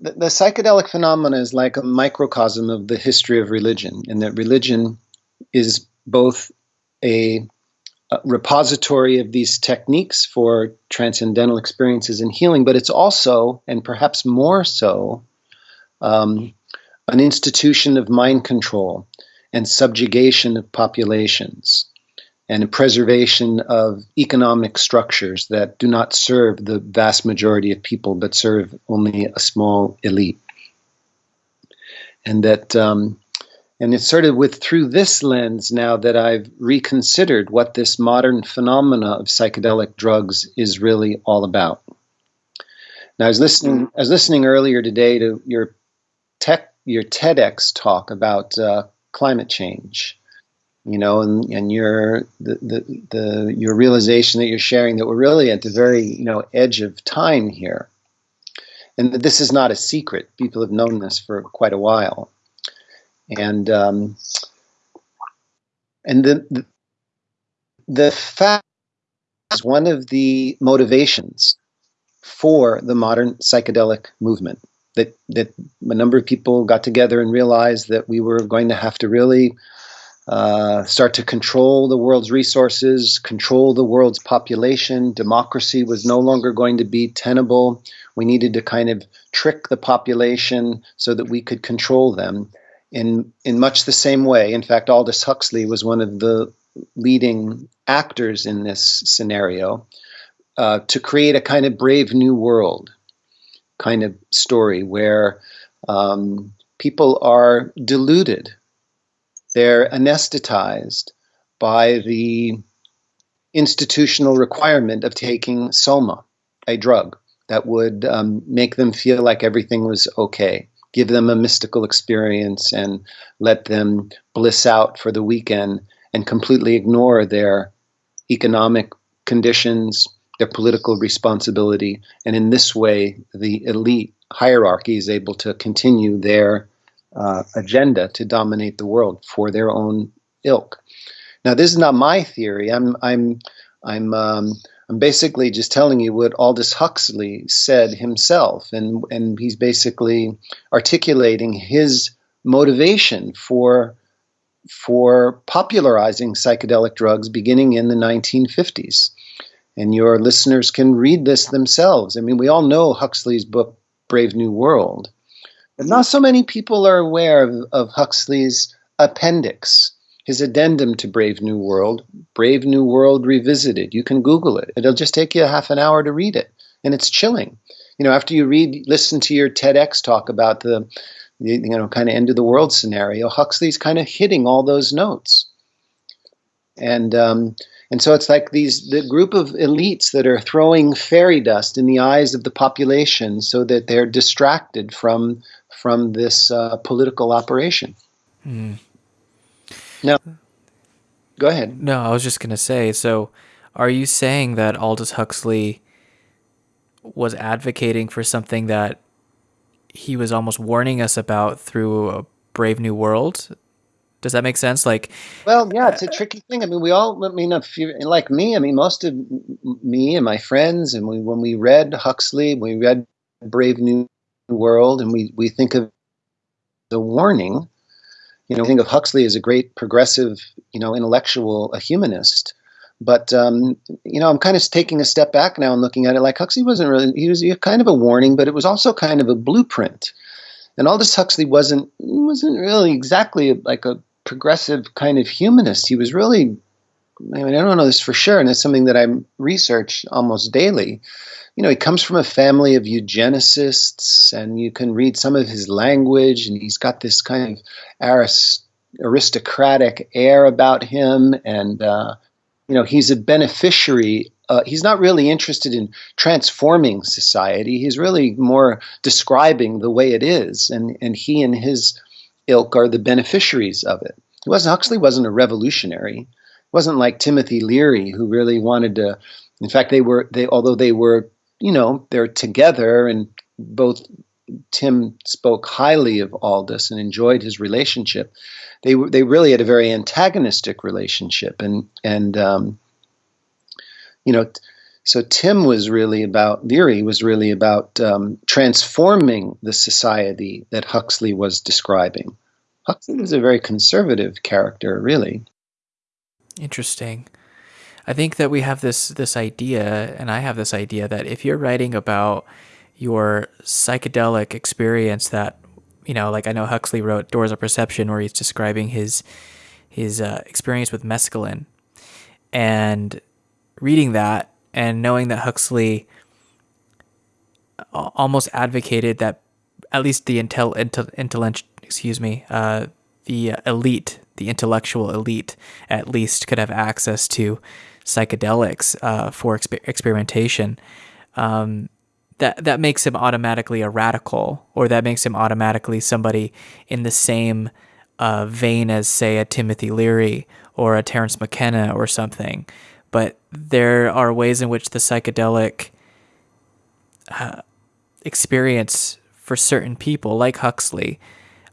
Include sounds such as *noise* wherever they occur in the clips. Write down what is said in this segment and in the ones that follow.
the, the psychedelic phenomena is like a microcosm of the history of religion, in that religion is both a, a repository of these techniques for transcendental experiences and healing, but it's also, and perhaps more so, um, an institution of mind control and subjugation of populations and preservation of economic structures that do not serve the vast majority of people but serve only a small elite. And that, um, and it's sort of with through this lens now that I've reconsidered what this modern phenomena of psychedelic drugs is really all about. Now, I was listening. I was listening earlier today to your tech, your TEDx talk about uh, climate change, you know, and, and your the, the, the your realization that you're sharing that we're really at the very you know edge of time here, and that this is not a secret. People have known this for quite a while, and um, and the, the the fact is one of the motivations for the modern psychedelic movement that that a number of people got together and realized that we were going to have to really uh, start to control the world's resources, control the world's population. Democracy was no longer going to be tenable. We needed to kind of trick the population so that we could control them in in much the same way. In fact, Aldous Huxley was one of the leading actors in this scenario uh, to create a kind of brave new world kind of story where um, people are deluded, they're anesthetized by the institutional requirement of taking soma, a drug that would um, make them feel like everything was okay, give them a mystical experience, and let them bliss out for the weekend and completely ignore their economic conditions, their political responsibility, and in this way, the elite hierarchy is able to continue their uh, agenda to dominate the world for their own ilk. Now, this is not my theory. I'm I'm I'm um, I'm basically just telling you what Aldous Huxley said himself, and and he's basically articulating his motivation for for popularizing psychedelic drugs beginning in the 1950s and your listeners can read this themselves. I mean, we all know Huxley's book, Brave New World, but not so many people are aware of, of Huxley's appendix, his addendum to Brave New World, Brave New World Revisited. You can Google it, it'll just take you a half an hour to read it, and it's chilling. You know, after you read, listen to your TEDx talk about the, the you know, kind of end of the world scenario, Huxley's kind of hitting all those notes. And, um, and so it's like these the group of elites that are throwing fairy dust in the eyes of the population so that they're distracted from from this uh, political operation. Mm. Now, go ahead. No, I was just going to say. So, are you saying that Aldous Huxley was advocating for something that he was almost warning us about through a Brave New World? Does that make sense? Like, well, yeah, it's a tricky thing. I mean, we all, I mean, if you like me, I mean, most of me and my friends, and we, when we read Huxley, we read Brave New World, and we, we think of the warning, you know, we think of Huxley as a great progressive, you know, intellectual, a humanist. But, um, you know, I'm kind of taking a step back now and looking at it like Huxley wasn't really, he was kind of a warning, but it was also kind of a blueprint. And Aldous Huxley wasn't wasn't really exactly like a progressive kind of humanist. He was really, I mean, I don't know this for sure, and it's something that I research almost daily. You know, he comes from a family of eugenicists, and you can read some of his language, and he's got this kind of arist- aristocratic air about him, and uh, you know, he's a beneficiary. Uh, he's not really interested in transforming society. He's really more describing the way it is, and and he and his ilk are the beneficiaries of it. Wasn't Huxley wasn't a revolutionary. It wasn't like Timothy Leary who really wanted to. In fact, they were they although they were you know they're together and both Tim spoke highly of Aldous and enjoyed his relationship. They were they really had a very antagonistic relationship and and um, you know So Tim was really about Leary was really about um, transforming the society that Huxley was describing. Huxley was a very conservative character, really. Interesting. I think that we have this this idea, and I have this idea that if you're writing about your psychedelic experience, that you know, like I know Huxley wrote Doors of Perception, where he's describing his his uh, experience with mescaline, and reading that and knowing that Huxley almost advocated that at least the intel, intel, intel excuse me, uh, the elite, the intellectual elite, at least could have access to psychedelics uh, for exper- experimentation. Um, that that makes him automatically a radical, or that makes him automatically somebody in the same uh, vein as, say, a Timothy Leary or a Terence McKenna or something but there are ways in which the psychedelic uh, experience for certain people, like Huxley,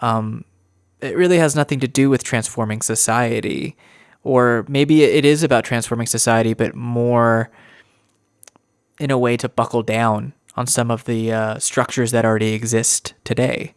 um, it really has nothing to do with transforming society. Or maybe it is about transforming society, but more in a way to buckle down on some of the uh, structures that already exist today.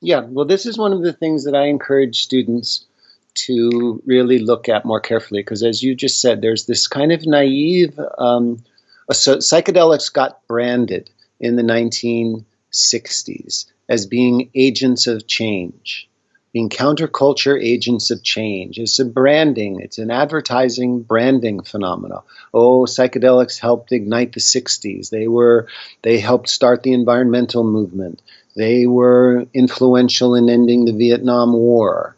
Yeah, well, this is one of the things that I encourage students to really look at more carefully because, as you just said, there's this kind of naive. Um, so psychedelics got branded in the 1960s as being agents of change, being counterculture agents of change. It's a branding, it's an advertising branding phenomenon. Oh, psychedelics helped ignite the 60s. They were they helped start the environmental movement. They were influential in ending the Vietnam War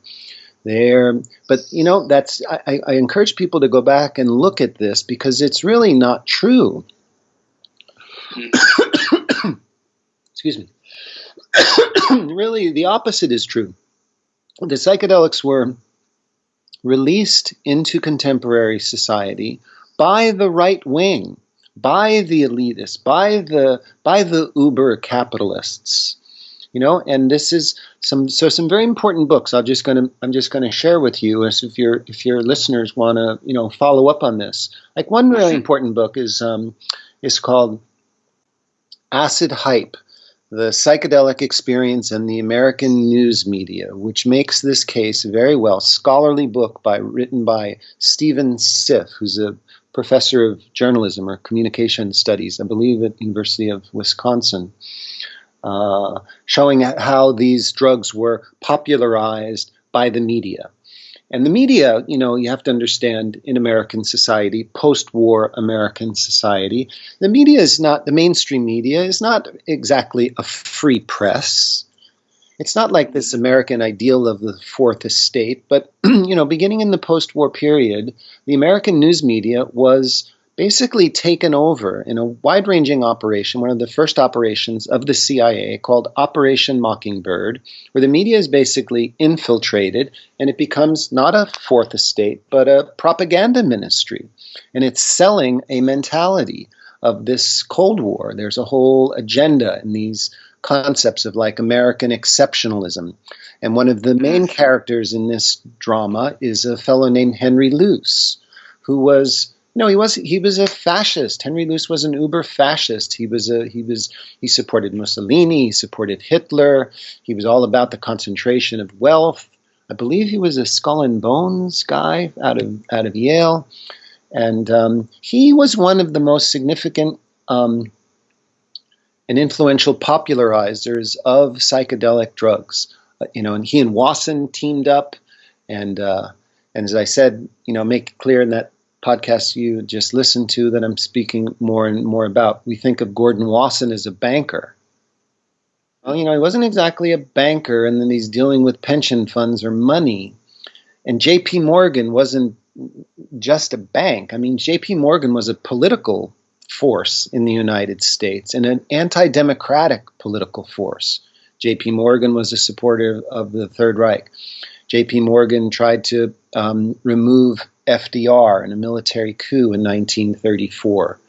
there. But you know, that's I, I, encourage people to go back and look at this because it's really not true. Mm-hmm. *coughs* Excuse me. *coughs* really, the opposite is true. The psychedelics were released into contemporary society by the right wing, by the elitists, by the by the uber capitalists you know and this is some so some very important books i'm just going to i'm just going to share with you as if your if your listeners want to you know follow up on this like one really mm-hmm. important book is um is called acid hype the psychedelic experience and the American news media, which makes this case a very well. Scholarly book by written by Stephen Siff, who's a professor of journalism or communication studies, I believe, at University of Wisconsin. Uh, showing how these drugs were popularized by the media. And the media, you know, you have to understand in American society, post war American society, the media is not, the mainstream media is not exactly a free press. It's not like this American ideal of the fourth estate, but, *clears throat* you know, beginning in the post war period, the American news media was basically taken over in a wide ranging operation, one of the first operations of the CIA called Operation Mockingbird, where the media is basically infiltrated and it becomes not a fourth estate, but a propaganda ministry. And it's selling a mentality of this Cold War. There's a whole agenda in these concepts of like American exceptionalism. And one of the main characters in this drama is a fellow named Henry Luce, who was no, he was he was a fascist. Henry Luce was an uber fascist. He was a he was he supported Mussolini. He supported Hitler. He was all about the concentration of wealth. I believe he was a skull and bones guy out of out of Yale, and um, he was one of the most significant um, and influential popularizers of psychedelic drugs. Uh, you know, and he and Wasson teamed up, and uh, and as I said, you know, make it clear in that podcasts you just listened to that I'm speaking more and more about. We think of Gordon Wasson as a banker. Well, you know, he wasn't exactly a banker, and then he's dealing with pension funds or money. And J.P. Morgan wasn't just a bank. I mean, J.P. Morgan was a political force in the United States and an anti democratic political force. J.P. Morgan was a supporter of the Third Reich. J.P. Morgan tried to um, remove FDR in a military coup in 1934.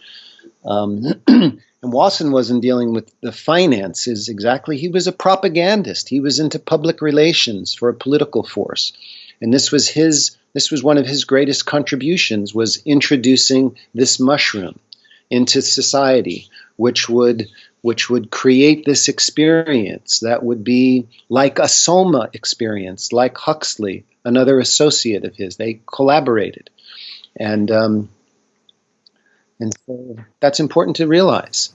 Um, *clears throat* and Wasson wasn't dealing with the finances exactly. He was a propagandist. He was into public relations for a political force. And this was his this was one of his greatest contributions was introducing this mushroom. into society, which would which would create this experience that would be like a Soma experience, like Huxley, another associate of his. They collaborated, and um, and so that's important to realize.